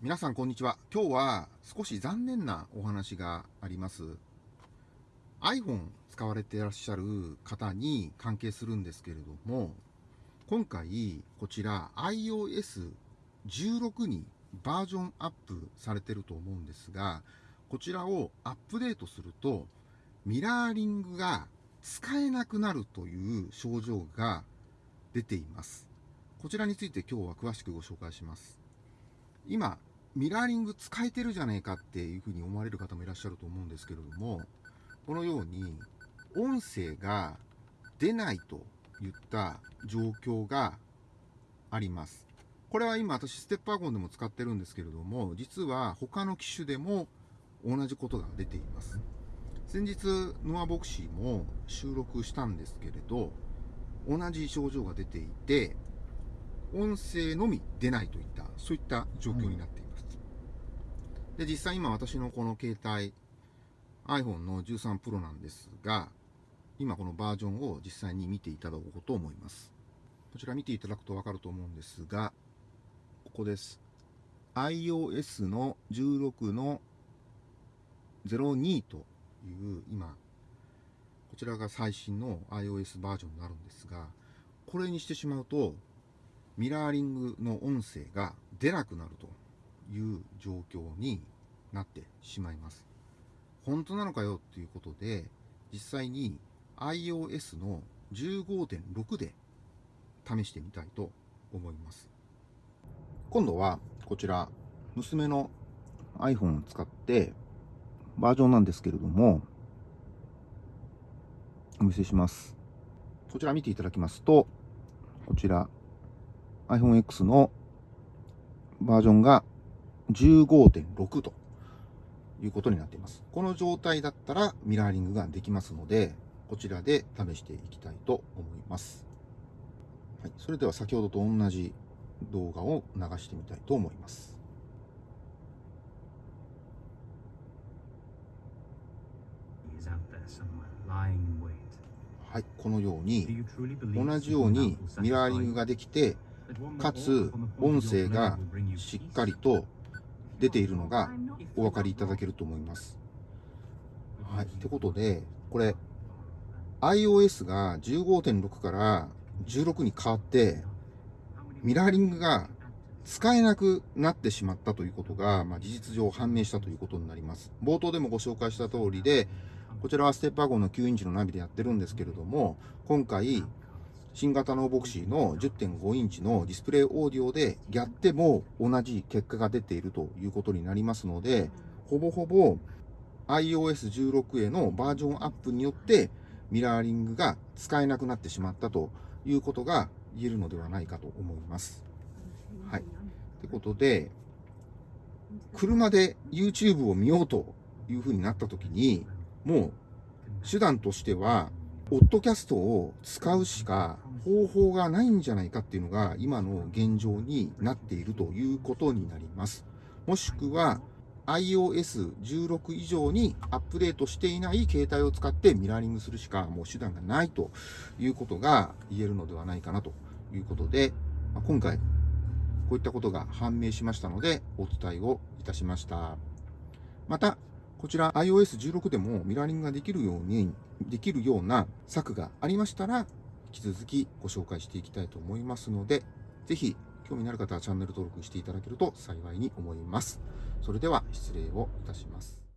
皆さんこんにちは。今日は少し残念なお話があります。iPhone 使われていらっしゃる方に関係するんですけれども今回こちら iOS16 にバージョンアップされてると思うんですがこちらをアップデートするとミラーリングが使えなくなるという症状が出ています。こちらについて今日は詳しくご紹介します。今ミラーリング使えてるじゃねえかっていうふうに思われる方もいらっしゃると思うんですけれども、このように音声が出ないといった状況があります。これは今私ステップワゴンでも使ってるんですけれども、実は他の機種でも同じことが出ています。先日、ノアボクシーも収録したんですけれど、同じ症状が出ていて、音声のみ出ないといった、そういった状況になっています。で、実際今私のこの携帯、iPhone の13 Pro なんですが、今このバージョンを実際に見ていただこうと思います。こちら見ていただくとわかると思うんですが、ここです。iOS の16の02という今、こちらが最新の iOS バージョンになるんですが、これにしてしまうと、ミラーリングの音声が出なくなるという状況になってしまいます。本当なのかよっていうことで、実際に iOS の15.6で試してみたいと思います。今度はこちら、娘の iPhone を使ってバージョンなんですけれども、お見せします。こちら見ていただきますと、こちら iPhone X のバージョンが15.6ということになっています。この状態だったらミラーリングができますので、こちらで試していきたいと思います。はい、それでは先ほどと同じ動画を流してみたいと思います。はい、このように同じようにミラーリングができてかつ音声がしっかりと出ているのがお分かりいただけると思います。はい。ってことで、これ、iOS が15.6から16に変わって、ミラーリングが使えなくなってしまったということが、まあ、事実上判明したということになります。冒頭でもご紹介した通りで、こちらはステップワゴンの9インチのナビでやってるんですけれども、今回、新型のボクシーの10.5インチのディスプレイオーディオでやっても同じ結果が出ているということになりますので、ほぼほぼ iOS16 へのバージョンアップによってミラーリングが使えなくなってしまったということが言えるのではないかと思います。はい。ってことで、車で YouTube を見ようというふうになった時に、もう手段としてはポッドキャストを使うしか方法がないんじゃないかっていうのが今の現状になっているということになります。もしくは iOS16 以上にアップデートしていない携帯を使ってミラーリングするしかもう手段がないということが言えるのではないかなということで、今回こういったことが判明しましたのでお伝えをいたしました。また、こちら iOS16 でもミラーリングができるように、できるような策がありましたら、引き続きご紹介していきたいと思いますので、ぜひ興味のある方はチャンネル登録していただけると幸いに思います。それでは失礼をいたします。